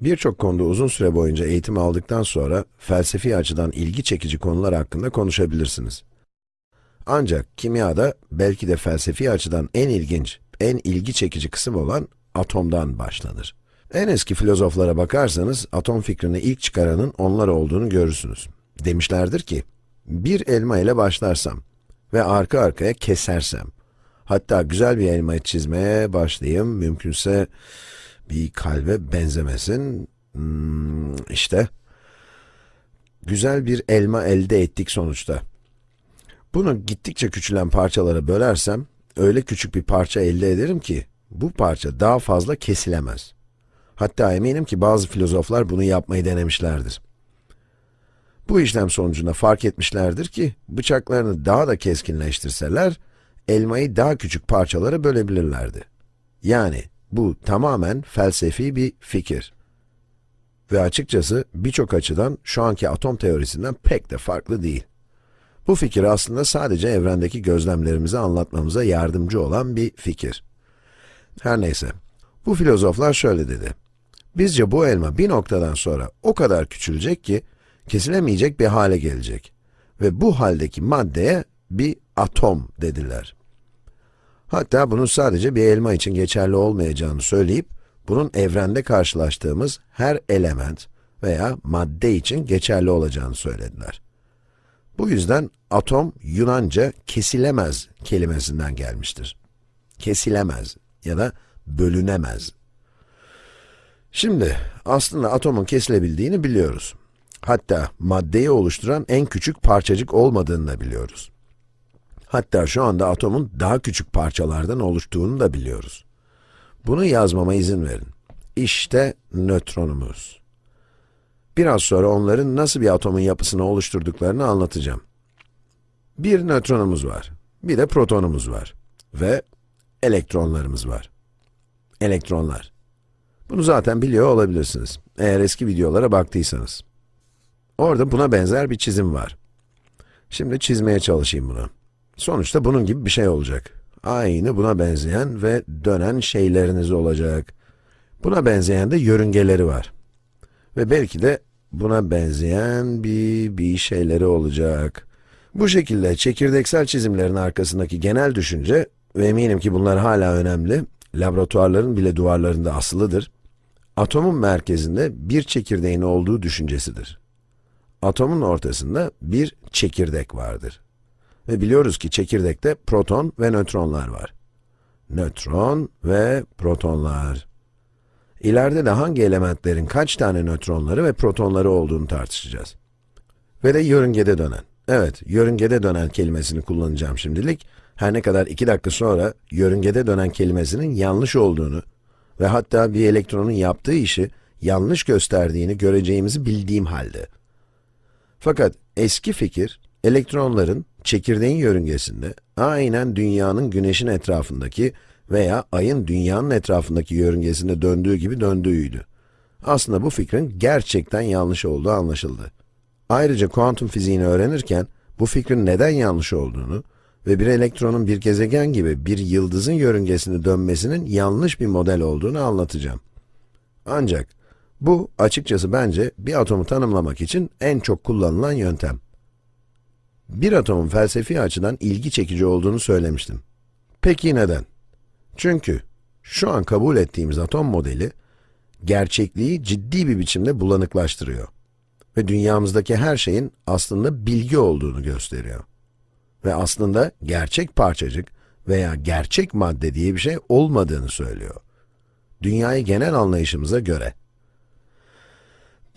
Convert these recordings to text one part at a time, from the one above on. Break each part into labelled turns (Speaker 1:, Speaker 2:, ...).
Speaker 1: Birçok konuda uzun süre boyunca eğitim aldıktan sonra felsefi açıdan ilgi çekici konular hakkında konuşabilirsiniz. Ancak kimyada belki de felsefi açıdan en ilginç, en ilgi çekici kısım olan atomdan başlanır. En eski filozoflara bakarsanız atom fikrini ilk çıkaranın onlar olduğunu görürsünüz. Demişlerdir ki, bir elma ile başlarsam ve arka arkaya kesersem, hatta güzel bir elmayı çizmeye başlayayım, mümkünse bir kalbe benzemesin, hmm, işte, güzel bir elma elde ettik sonuçta. Bunu gittikçe küçülen parçalara bölersem, öyle küçük bir parça elde ederim ki, bu parça daha fazla kesilemez. Hatta eminim ki bazı filozoflar bunu yapmayı denemişlerdir. Bu işlem sonucunda fark etmişlerdir ki, bıçaklarını daha da keskinleştirseler, elmayı daha küçük parçalara bölebilirlerdi. Yani, bu tamamen felsefi bir fikir. Ve açıkçası birçok açıdan şu anki atom teorisinden pek de farklı değil. Bu fikir aslında sadece evrendeki gözlemlerimizi anlatmamıza yardımcı olan bir fikir. Her neyse, bu filozoflar şöyle dedi. Bizce bu elma bir noktadan sonra o kadar küçülecek ki, kesilemeyecek bir hale gelecek. Ve bu haldeki maddeye bir atom dediler. Hatta bunun sadece bir elma için geçerli olmayacağını söyleyip, bunun evrende karşılaştığımız her element veya madde için geçerli olacağını söylediler. Bu yüzden atom Yunanca kesilemez kelimesinden gelmiştir. Kesilemez ya da bölünemez. Şimdi aslında atomun kesilebildiğini biliyoruz. Hatta maddeyi oluşturan en küçük parçacık olmadığını da biliyoruz. Hatta şu anda atomun daha küçük parçalardan oluştuğunu da biliyoruz. Bunu yazmama izin verin. İşte nötronumuz. Biraz sonra onların nasıl bir atomun yapısını oluşturduklarını anlatacağım. Bir nötronumuz var, bir de protonumuz var ve elektronlarımız var. Elektronlar. Bunu zaten biliyor olabilirsiniz, eğer eski videolara baktıysanız. Orada buna benzer bir çizim var. Şimdi çizmeye çalışayım bunu. Sonuçta bunun gibi bir şey olacak. Aynı buna benzeyen ve dönen şeyleriniz olacak. Buna benzeyen de yörüngeleri var. Ve belki de buna benzeyen bir, bir şeyleri olacak. Bu şekilde çekirdeksel çizimlerin arkasındaki genel düşünce, ve eminim ki bunlar hala önemli, laboratuvarların bile duvarlarında asılıdır, atomun merkezinde bir çekirdeğin olduğu düşüncesidir. Atomun ortasında bir çekirdek vardır. Ve biliyoruz ki çekirdekte proton ve nötronlar var. Nötron ve protonlar. İleride de hangi elementlerin kaç tane nötronları ve protonları olduğunu tartışacağız. Ve de yörüngede dönen. Evet, yörüngede dönen kelimesini kullanacağım şimdilik. Her ne kadar iki dakika sonra yörüngede dönen kelimesinin yanlış olduğunu ve hatta bir elektronun yaptığı işi yanlış gösterdiğini göreceğimizi bildiğim halde. Fakat eski fikir, elektronların çekirdeğin yörüngesinde aynen dünyanın güneşin etrafındaki veya ayın dünyanın etrafındaki yörüngesinde döndüğü gibi döndüğüydü. Aslında bu fikrin gerçekten yanlış olduğu anlaşıldı. Ayrıca kuantum fiziğini öğrenirken bu fikrin neden yanlış olduğunu ve bir elektronun bir gezegen gibi bir yıldızın yörüngesinde dönmesinin yanlış bir model olduğunu anlatacağım. Ancak bu açıkçası bence bir atomu tanımlamak için en çok kullanılan yöntem. Bir atomun felsefi açıdan ilgi çekici olduğunu söylemiştim. Peki neden? Çünkü şu an kabul ettiğimiz atom modeli, gerçekliği ciddi bir biçimde bulanıklaştırıyor. Ve dünyamızdaki her şeyin aslında bilgi olduğunu gösteriyor. Ve aslında gerçek parçacık veya gerçek madde diye bir şey olmadığını söylüyor. Dünyayı genel anlayışımıza göre.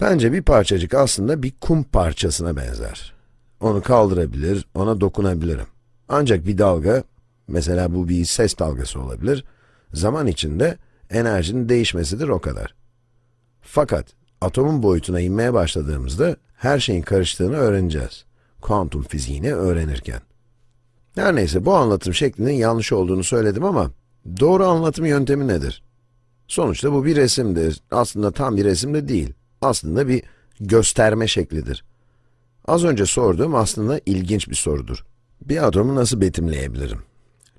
Speaker 1: Bence bir parçacık aslında bir kum parçasına benzer. Onu kaldırabilir, ona dokunabilirim. Ancak bir dalga, mesela bu bir ses dalgası olabilir, zaman içinde enerjinin değişmesidir o kadar. Fakat atomun boyutuna inmeye başladığımızda her şeyin karıştığını öğreneceğiz. Kuantum fiziğini öğrenirken. Her neyse bu anlatım şeklinin yanlış olduğunu söyledim ama doğru anlatım yöntemi nedir? Sonuçta bu bir resimdir. Aslında tam bir resim de değil. Aslında bir gösterme şeklidir. Az önce sorduğum aslında ilginç bir sorudur. Bir atomu nasıl betimleyebilirim?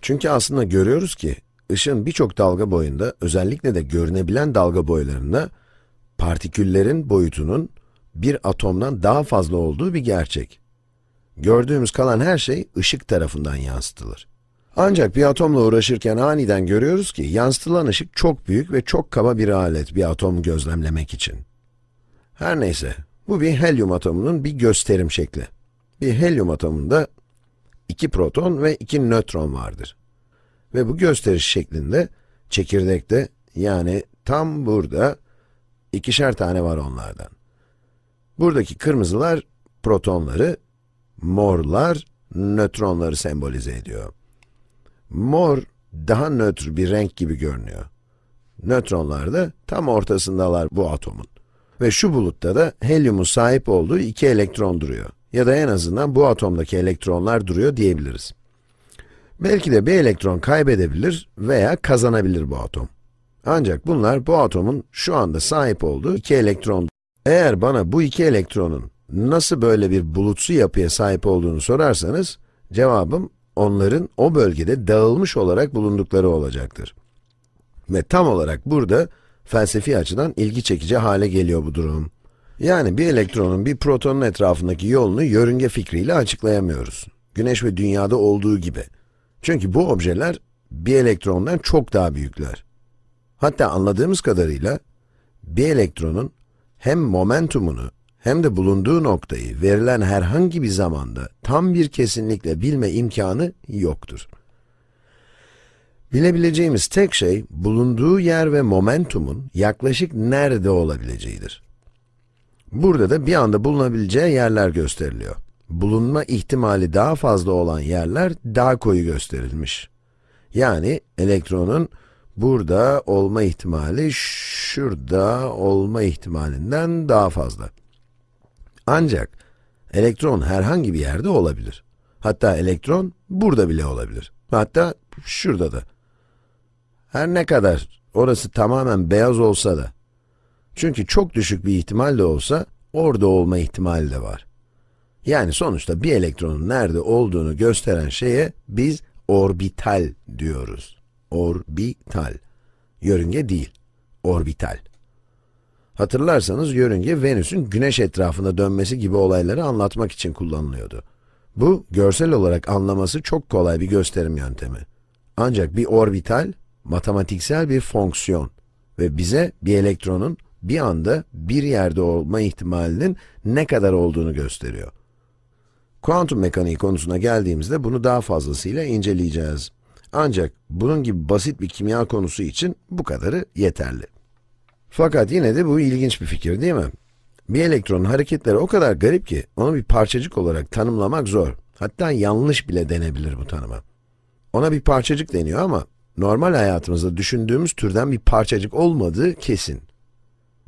Speaker 1: Çünkü aslında görüyoruz ki, ışığın birçok dalga boyunda, özellikle de görünebilen dalga boylarında, partiküllerin boyutunun bir atomdan daha fazla olduğu bir gerçek. Gördüğümüz kalan her şey ışık tarafından yansıtılır. Ancak bir atomla uğraşırken aniden görüyoruz ki yansıtılan ışık çok büyük ve çok kaba bir alet bir atomu gözlemlemek için. Her neyse, bu bir helyum atomunun bir gösterim şekli. Bir helyum atomunda iki proton ve iki nötron vardır. Ve bu gösteriş şeklinde çekirdekte yani tam burada ikişer tane var onlardan. Buradaki kırmızılar protonları, morlar nötronları sembolize ediyor. Mor daha nötr bir renk gibi görünüyor. Nötronlar da tam ortasındalar bu atomun. Ve şu bulutta da helyumun sahip olduğu iki elektron duruyor. Ya da en azından bu atomdaki elektronlar duruyor diyebiliriz. Belki de bir elektron kaybedebilir veya kazanabilir bu atom. Ancak bunlar bu atomun şu anda sahip olduğu iki elektron. Eğer bana bu iki elektronun nasıl böyle bir bulutsu yapıya sahip olduğunu sorarsanız, cevabım onların o bölgede dağılmış olarak bulundukları olacaktır. Ve tam olarak burada felsefi açıdan ilgi çekici hale geliyor bu durum. Yani bir elektronun bir protonun etrafındaki yolunu yörünge fikriyle açıklayamıyoruz. Güneş ve dünyada olduğu gibi. Çünkü bu objeler bir elektrondan çok daha büyükler. Hatta anladığımız kadarıyla bir elektronun hem momentumunu hem de bulunduğu noktayı verilen herhangi bir zamanda tam bir kesinlikle bilme imkanı yoktur. Bilebileceğimiz tek şey, bulunduğu yer ve momentumun yaklaşık nerede olabileceğidir. Burada da bir anda bulunabileceği yerler gösteriliyor. Bulunma ihtimali daha fazla olan yerler daha koyu gösterilmiş. Yani elektronun burada olma ihtimali şurada olma ihtimalinden daha fazla. Ancak elektron herhangi bir yerde olabilir. Hatta elektron burada bile olabilir. Hatta şurada da. Her ne kadar orası tamamen beyaz olsa da. Çünkü çok düşük bir ihtimal de olsa orada olma ihtimali de var. Yani sonuçta bir elektronun nerede olduğunu gösteren şeye biz orbital diyoruz. Orbital. Yörünge değil, orbital. Hatırlarsanız yörünge Venüs'ün güneş etrafında dönmesi gibi olayları anlatmak için kullanılıyordu. Bu, görsel olarak anlaması çok kolay bir gösterim yöntemi. Ancak bir orbital, matematiksel bir fonksiyon ve bize bir elektronun bir anda bir yerde olma ihtimalinin ne kadar olduğunu gösteriyor. Kuantum mekaniği konusuna geldiğimizde bunu daha fazlasıyla inceleyeceğiz. Ancak bunun gibi basit bir kimya konusu için bu kadarı yeterli. Fakat yine de bu ilginç bir fikir değil mi? Bir elektronun hareketleri o kadar garip ki onu bir parçacık olarak tanımlamak zor. Hatta yanlış bile denebilir bu tanıma. Ona bir parçacık deniyor ama normal hayatımızda düşündüğümüz türden bir parçacık olmadığı kesin.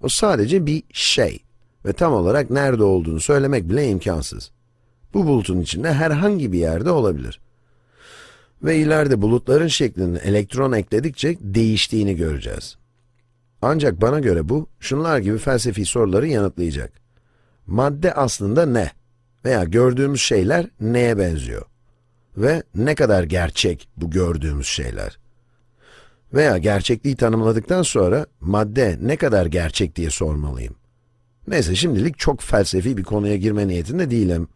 Speaker 1: O sadece bir şey ve tam olarak nerede olduğunu söylemek bile imkansız. Bu bulutun içinde herhangi bir yerde olabilir. Ve ileride bulutların şeklinin elektron ekledikçe değiştiğini göreceğiz. Ancak bana göre bu, şunlar gibi felsefi soruları yanıtlayacak. Madde aslında ne? Veya gördüğümüz şeyler neye benziyor? Ve ne kadar gerçek bu gördüğümüz şeyler? Veya gerçekliği tanımladıktan sonra madde ne kadar gerçek diye sormalıyım. Neyse şimdilik çok felsefi bir konuya girme niyetinde değilim.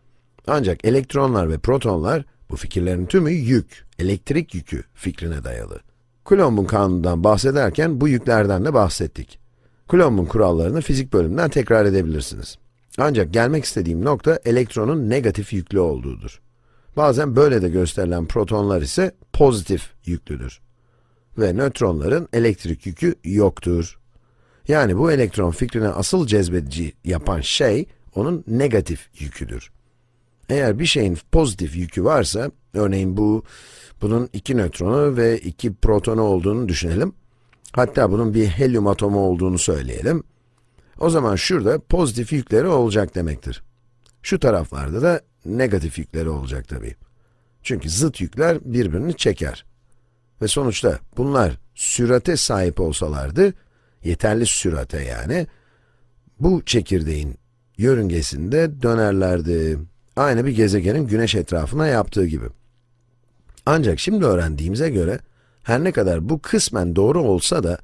Speaker 1: Ancak elektronlar ve protonlar bu fikirlerin tümü yük, elektrik yükü fikrine dayalı. Coulomb'un kanunundan bahsederken bu yüklerden de bahsettik. Coulomb'un kurallarını fizik bölümünden tekrar edebilirsiniz. Ancak gelmek istediğim nokta elektronun negatif yüklü olduğudur. Bazen böyle de gösterilen protonlar ise pozitif yüklüdür. Ve nötronların elektrik yükü yoktur. Yani bu elektron fikrine asıl cezbedici yapan şey, onun negatif yüküdür. Eğer bir şeyin pozitif yükü varsa, örneğin bu bunun iki nötronu ve iki protonu olduğunu düşünelim. Hatta bunun bir helyum atomu olduğunu söyleyelim. O zaman şurada pozitif yükleri olacak demektir. Şu taraflarda da negatif yükleri olacak tabii. Çünkü zıt yükler birbirini çeker. Ve sonuçta bunlar sürate sahip olsalardı, yeterli sürate yani, bu çekirdeğin yörüngesinde dönerlerdi. Aynı bir gezegenin güneş etrafına yaptığı gibi. Ancak şimdi öğrendiğimize göre, her ne kadar bu kısmen doğru olsa da,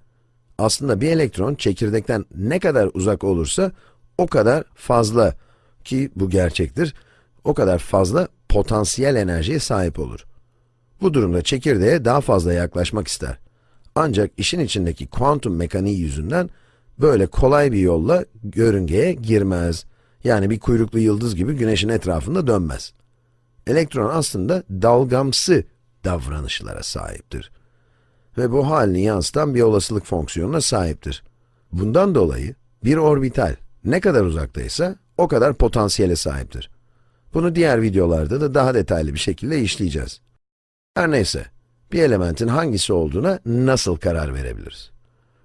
Speaker 1: Aslında bir elektron çekirdekten ne kadar uzak olursa o kadar fazla ki bu gerçektir, o kadar fazla potansiyel enerjiye sahip olur. Bu durumda çekirdeğe daha fazla yaklaşmak ister. Ancak işin içindeki kuantum mekaniği yüzünden böyle kolay bir yolla yörüngeye girmez. Yani bir kuyruklu yıldız gibi güneşin etrafında dönmez. Elektron aslında dalgamsı davranışlara sahiptir. Ve bu halini yansıtan bir olasılık fonksiyonuna sahiptir. Bundan dolayı bir orbital ne kadar uzaktaysa o kadar potansiyele sahiptir. Bunu diğer videolarda da daha detaylı bir şekilde işleyeceğiz. Her neyse, bir elementin hangisi olduğuna nasıl karar verebiliriz?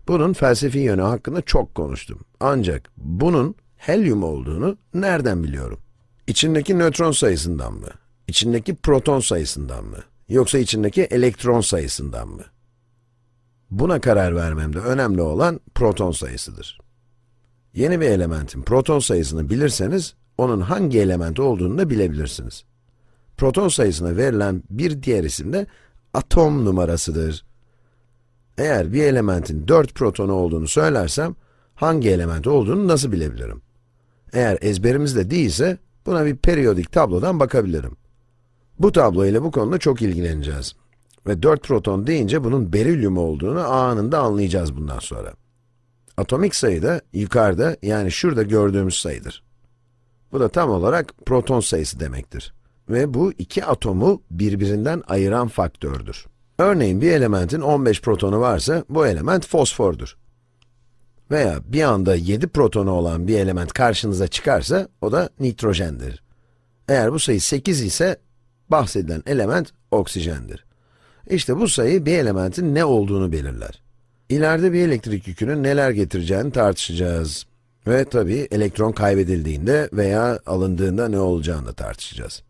Speaker 1: Bunun felsefi yönü hakkında çok konuştum. Ancak bunun helyum olduğunu nereden biliyorum? İçindeki nötron sayısından mı? İçindeki proton sayısından mı? Yoksa içindeki elektron sayısından mı? Buna karar vermemde önemli olan proton sayısıdır. Yeni bir elementin proton sayısını bilirseniz, onun hangi element olduğunu da bilebilirsiniz. Proton sayısına verilen bir diğer isim de atom numarasıdır. Eğer bir elementin 4 protonu olduğunu söylersem, hangi element olduğunu nasıl bilebilirim? Eğer ezberimizde değilse, buna bir periyodik tablodan bakabilirim. Bu tablo ile bu konuda çok ilgileneceğiz. Ve 4 proton deyince bunun berilyum olduğunu anında anlayacağız bundan sonra. Atomik sayı da yukarıda, yani şurada gördüğümüz sayıdır. Bu da tam olarak proton sayısı demektir. Ve bu iki atomu birbirinden ayıran faktördür. Örneğin bir elementin 15 protonu varsa, bu element fosfordur. Veya bir anda 7 protonu olan bir element karşınıza çıkarsa, o da nitrojendir. Eğer bu sayı 8 ise, bahsedilen element oksijendir. İşte bu sayı bir elementin ne olduğunu belirler. İleride bir elektrik yükünün neler getireceğini tartışacağız. Ve tabii elektron kaybedildiğinde veya alındığında ne olacağını da tartışacağız.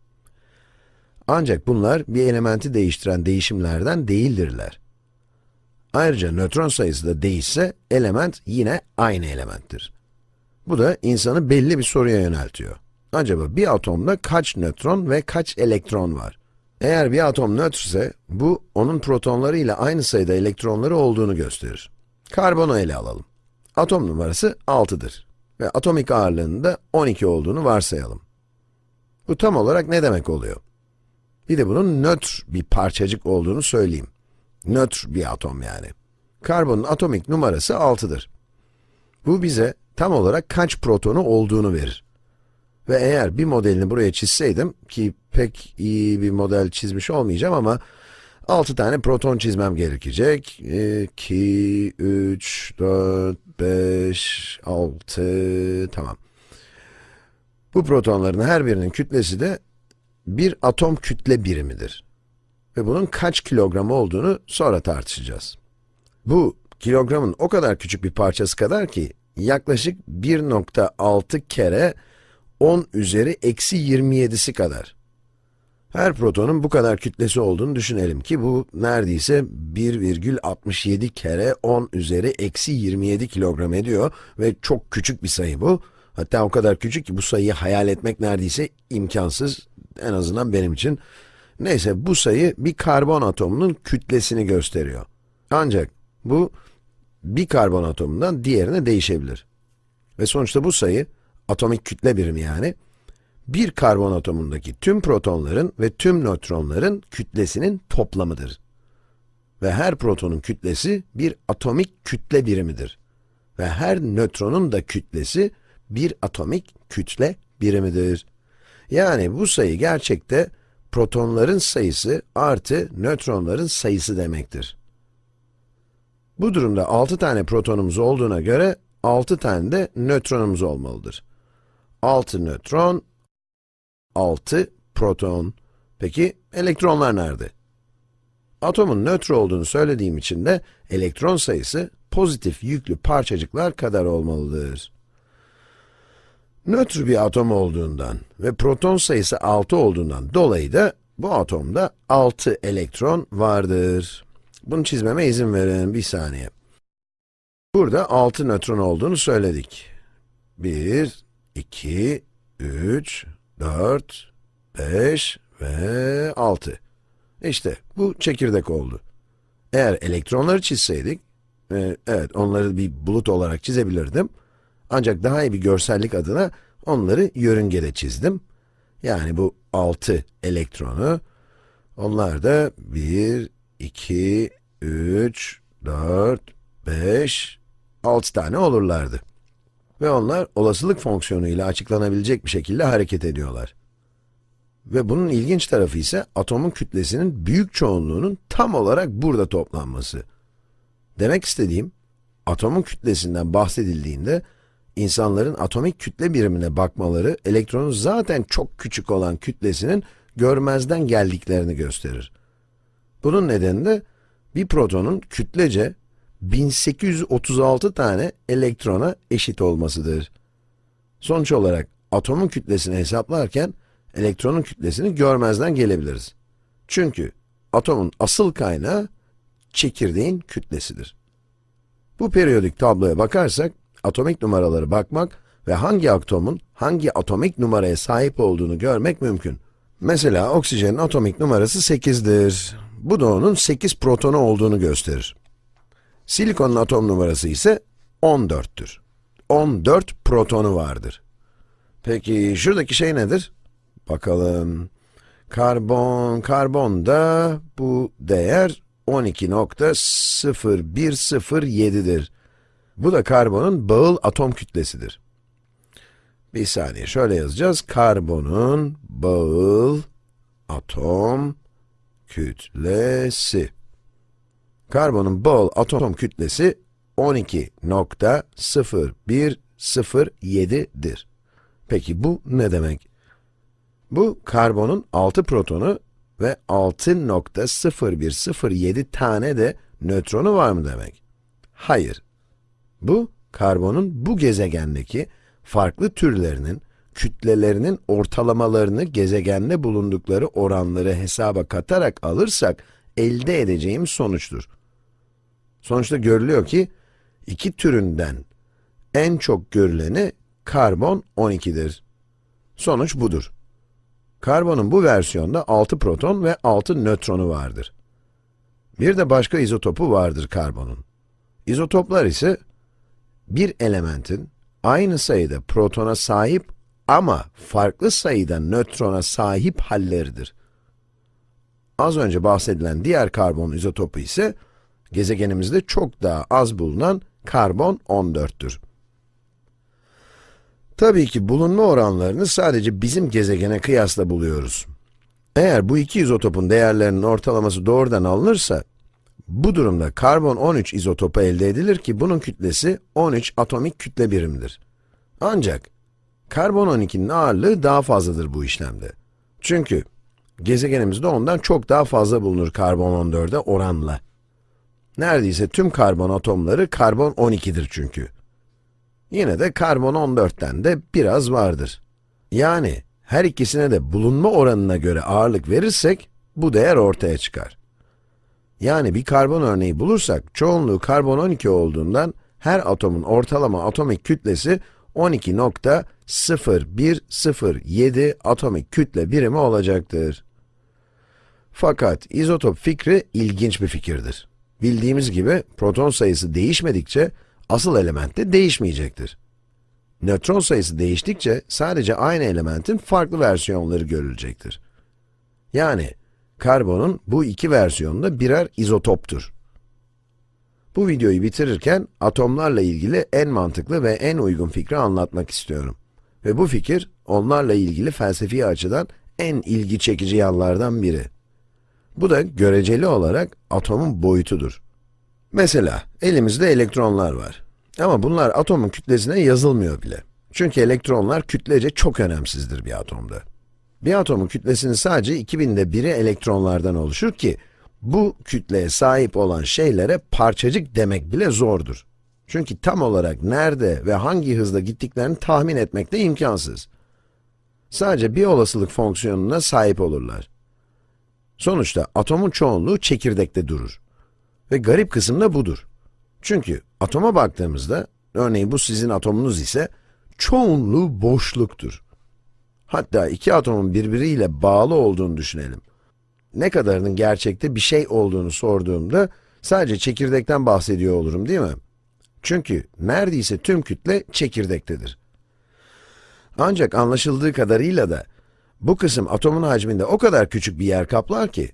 Speaker 1: Ancak bunlar bir elementi değiştiren değişimlerden değildirler. Ayrıca nötron sayısı da değişse, element yine aynı elementtir. Bu da insanı belli bir soruya yöneltiyor. Acaba bir atomda kaç nötron ve kaç elektron var? Eğer bir atom nötrse, bu onun protonları ile aynı sayıda elektronları olduğunu gösterir. Karbonu ele alalım. Atom numarası 6'dır ve atomik ağırlığının da 12 olduğunu varsayalım. Bu tam olarak ne demek oluyor? Bir de bunun nötr bir parçacık olduğunu söyleyeyim. Nötr bir atom yani. Karbonun atomik numarası 6'dır. Bu bize tam olarak kaç protonu olduğunu verir. Ve eğer bir modelini buraya çizseydim, ki pek iyi bir model çizmiş olmayacağım ama 6 tane proton çizmem gerekecek. 2, 3, 4, 5, 6, tamam. Bu protonların her birinin kütlesi de bir atom kütle birimidir. Ve bunun kaç kilogram olduğunu sonra tartışacağız. Bu, kilogramın o kadar küçük bir parçası kadar ki, yaklaşık 1.6 kere 10 üzeri eksi 27'si kadar. Her protonun bu kadar kütlesi olduğunu düşünelim ki bu neredeyse 1,67 kere 10 üzeri eksi 27 kilogram ediyor ve çok küçük bir sayı bu. Hatta o kadar küçük ki bu sayıyı hayal etmek neredeyse imkansız, en azından benim için. Neyse bu sayı bir karbon atomunun kütlesini gösteriyor. Ancak bu bir karbon atomundan diğerine değişebilir. Ve sonuçta bu sayı, atomik kütle birimi yani, bir karbon atomundaki tüm protonların ve tüm nötronların kütlesinin toplamıdır. Ve her protonun kütlesi bir atomik kütle birimidir. Ve her nötronun da kütlesi bir atomik kütle birimidir. Yani bu sayı gerçekte protonların sayısı artı nötronların sayısı demektir. Bu durumda 6 tane protonumuz olduğuna göre 6 tane de nötronumuz olmalıdır. 6 nötron 6 proton. Peki elektronlar nerede? Atomun nötr olduğunu söylediğim için de elektron sayısı pozitif yüklü parçacıklar kadar olmalıdır. Nötr bir atom olduğundan ve proton sayısı 6 olduğundan dolayı da bu atomda 6 elektron vardır. Bunu çizmeme izin verin, bir saniye. Burada 6 nötron olduğunu söyledik. 1, 2, 3, 4, 5 ve 6. İşte bu çekirdek oldu. Eğer elektronları çizseydik, Ee, evet, onları bir bulut olarak çizebilirdim. Ancak daha iyi bir görsellik adına onları yörüngede çizdim. Yani bu 6 elektronu, onlar da 1, 2, 3, 4, 5, 6 tane olurlardı. Ve onlar olasılık fonksiyonu ile açıklanabilecek bir şekilde hareket ediyorlar. Ve bunun ilginç tarafı ise atomun kütlesinin büyük çoğunluğunun tam olarak burada toplanması. Demek istediğim, atomun kütlesinden bahsedildiğinde, insanların atomik kütle birimine bakmaları, elektronun zaten çok küçük olan kütlesinin görmezden geldiklerini gösterir. Bunun nedeni de, bir protonun kütlece 1836 tane elektrona eşit olmasıdır. Sonuç olarak atomun kütlesini hesaplarken, elektronun kütlesini görmezden gelebiliriz. Çünkü atomun asıl kaynağı çekirdeğin kütlesidir. Bu periyodik tabloya bakarsak, atomik numaraları bakmak ve hangi atomun hangi atomik numaraya sahip olduğunu görmek mümkün. Mesela oksijenin atomik numarası 8'dir. Bu da onun 8 protonu olduğunu gösterir. Silikonun atom numarası ise 14'tür. 14 protonu vardır. Peki şuradaki şey nedir? Bakalım. Karbon, karbonda bu değer 12.0107'dir. Bu da karbonun bağıl atom kütlesidir. Bir saniye, şöyle yazacağız. Karbonun bağıl atom kütlesi. Karbonun bağıl atom kütlesi 12.0107'dir. Peki bu ne demek? Bu karbonun 6 protonu ve 6.0107 tane de nötronu var mı demek? Hayır. Bu, karbonun bu gezegendeki farklı türlerinin, kütlelerinin ortalamalarını gezegende bulundukları oranları hesaba katarak alırsak, elde edeceğim sonuçtur. Sonuçta görülüyor ki, iki türünden en çok görüleni karbon 12'dir. Sonuç budur. Karbonun bu versiyonda 6 proton ve 6 nötronu vardır. Bir de başka izotopu vardır karbonun. İzotoplar ise bir elementin aynı sayıda protona sahip ama farklı sayıda nötrona sahip halleridir. Az önce bahsedilen diğer karbon izotopu ise gezegenimizde çok daha az bulunan karbon 14'tür. Tabii ki bulunma oranlarını sadece bizim gezegene kıyasla buluyoruz. Eğer bu iki izotopun değerlerinin ortalaması doğrudan alınırsa, bu durumda karbon 13 izotopu elde edilir ki bunun kütlesi 13 atomik kütle birimdir. Ancak karbon 12'nin ağırlığı daha fazladır bu işlemde. Çünkü gezegenimizde ondan çok daha fazla bulunur karbon 14'e oranla. Neredeyse tüm karbon atomları karbon 12'dir çünkü. Yine de karbon 14'ten de biraz vardır. Yani her ikisine de bulunma oranına göre ağırlık verirsek, bu değer ortaya çıkar. Yani bir karbon örneği bulursak, çoğunluğu karbon 12 olduğundan, her atomun ortalama atomik kütlesi 12.0107 atomik kütle birimi olacaktır. Fakat izotop fikri ilginç bir fikirdir. Bildiğimiz gibi proton sayısı değişmedikçe, asıl element de değişmeyecektir. Nötron sayısı değiştikçe sadece aynı elementin farklı versiyonları görülecektir. Yani karbonun bu iki versiyonunda birer izotoptur. Bu videoyu bitirirken atomlarla ilgili en mantıklı ve en uygun fikri anlatmak istiyorum. Ve bu fikir onlarla ilgili felsefi açıdan en ilgi çekici yanlardan biri. Bu da göreceli olarak atomun boyutudur. Mesela elimizde elektronlar var. Ama bunlar atomun kütlesine yazılmıyor bile. Çünkü elektronlar kütlece çok önemsizdir bir atomda. Bir atomun kütlesinin sadece 2000'de biri elektronlardan oluşur ki, bu kütleye sahip olan şeylere parçacık demek bile zordur. Çünkü tam olarak nerede ve hangi hızla gittiklerini tahmin etmek de imkansız. Sadece bir olasılık fonksiyonuna sahip olurlar. Sonuçta atomun çoğunluğu çekirdekte durur. Ve garip kısım da budur. Çünkü atoma baktığımızda, örneğin bu sizin atomunuz ise, çoğunluğu boşluktur. Hatta iki atomun birbiriyle bağlı olduğunu düşünelim. Ne kadarının gerçekte bir şey olduğunu sorduğumda, sadece çekirdekten bahsediyor olurum değil mi? Çünkü neredeyse tüm kütle çekirdektedir. Ancak anlaşıldığı kadarıyla da bu kısım atomun hacminde o kadar küçük bir yer kaplar ki,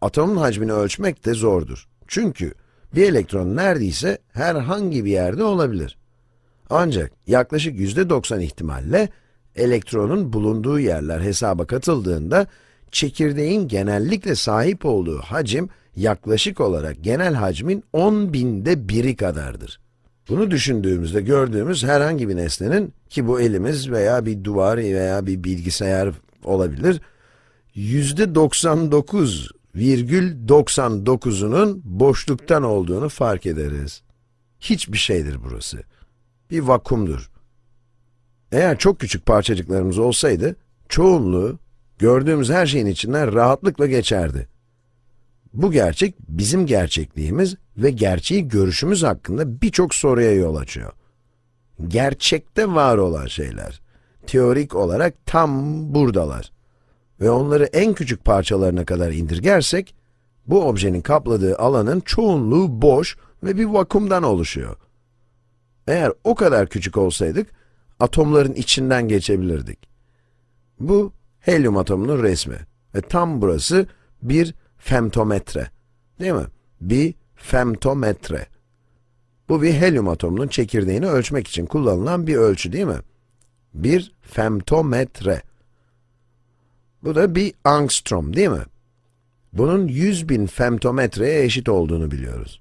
Speaker 1: atomun hacmini ölçmek de zordur. Çünkü bir elektron neredeyse herhangi bir yerde olabilir. Ancak yaklaşık %90 ihtimalle elektronun bulunduğu yerler hesaba katıldığında çekirdeğin genellikle sahip olduğu hacim yaklaşık olarak genel hacmin 10 binde biri kadardır. Bunu düşündüğümüzde gördüğümüz herhangi bir nesnenin, ki bu elimiz veya bir duvar veya bir bilgisayar olabilir, %99,99'unun boşluktan olduğunu fark ederiz. Hiçbir şeydir burası. Bir vakumdur. Eğer çok küçük parçacıklarımız olsaydı, çoğunluğu gördüğümüz her şeyin içinden rahatlıkla geçerdi. Bu gerçek bizim gerçekliğimiz ve gerçeği görüşümüz hakkında birçok soruya yol açıyor. Gerçekte var olan şeyler, teorik olarak tam buradalar. Ve onları en küçük parçalarına kadar indirgersek, bu objenin kapladığı alanın çoğunluğu boş ve bir vakumdan oluşuyor. Eğer o kadar küçük olsaydık, atomların içinden geçebilirdik. Bu, helyum atomunun resmi ve tam burası bir femtometre. Değil mi? Bir femtometre. Bu bir helyum atomunun çekirdeğini ölçmek için kullanılan bir ölçü değil mi? Bir femtometre. Bu da bir angstrom değil mi? Bunun 100 bin femtometreye eşit olduğunu biliyoruz.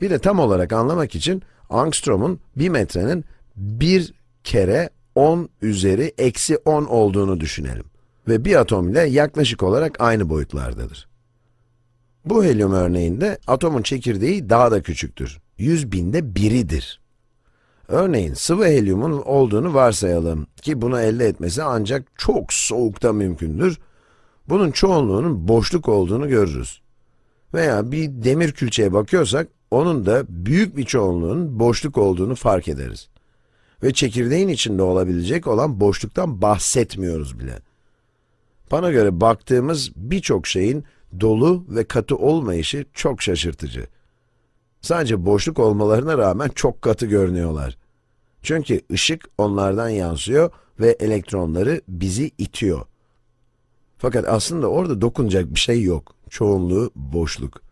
Speaker 1: Bir de tam olarak anlamak için angstrom'un bir metrenin bir kere 10 üzeri eksi 10 olduğunu düşünelim. Ve bir atom ile yaklaşık olarak aynı boyutlardadır. Bu helyum örneğinde atomun çekirdeği daha da küçüktür. 100 binde biridir. Örneğin sıvı helyumun olduğunu varsayalım ki bunu elde etmesi ancak çok soğukta mümkündür. Bunun çoğunluğunun boşluk olduğunu görürüz. Veya bir demir külçeye bakıyorsak, onun da büyük bir çoğunluğun boşluk olduğunu fark ederiz. Ve çekirdeğin içinde olabilecek olan boşluktan bahsetmiyoruz bile. Bana göre baktığımız birçok şeyin dolu ve katı olmayışı çok şaşırtıcı. Sadece boşluk olmalarına rağmen çok katı görünüyorlar. Çünkü ışık onlardan yansıyor ve elektronları bizi itiyor. Fakat aslında orada dokunacak bir şey yok. Çoğunluğu boşluk.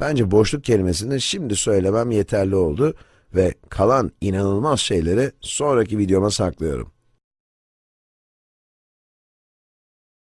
Speaker 1: Bence boşluk kelimesini şimdi söylemem yeterli oldu ve kalan inanılmaz şeyleri sonraki videoma saklıyorum.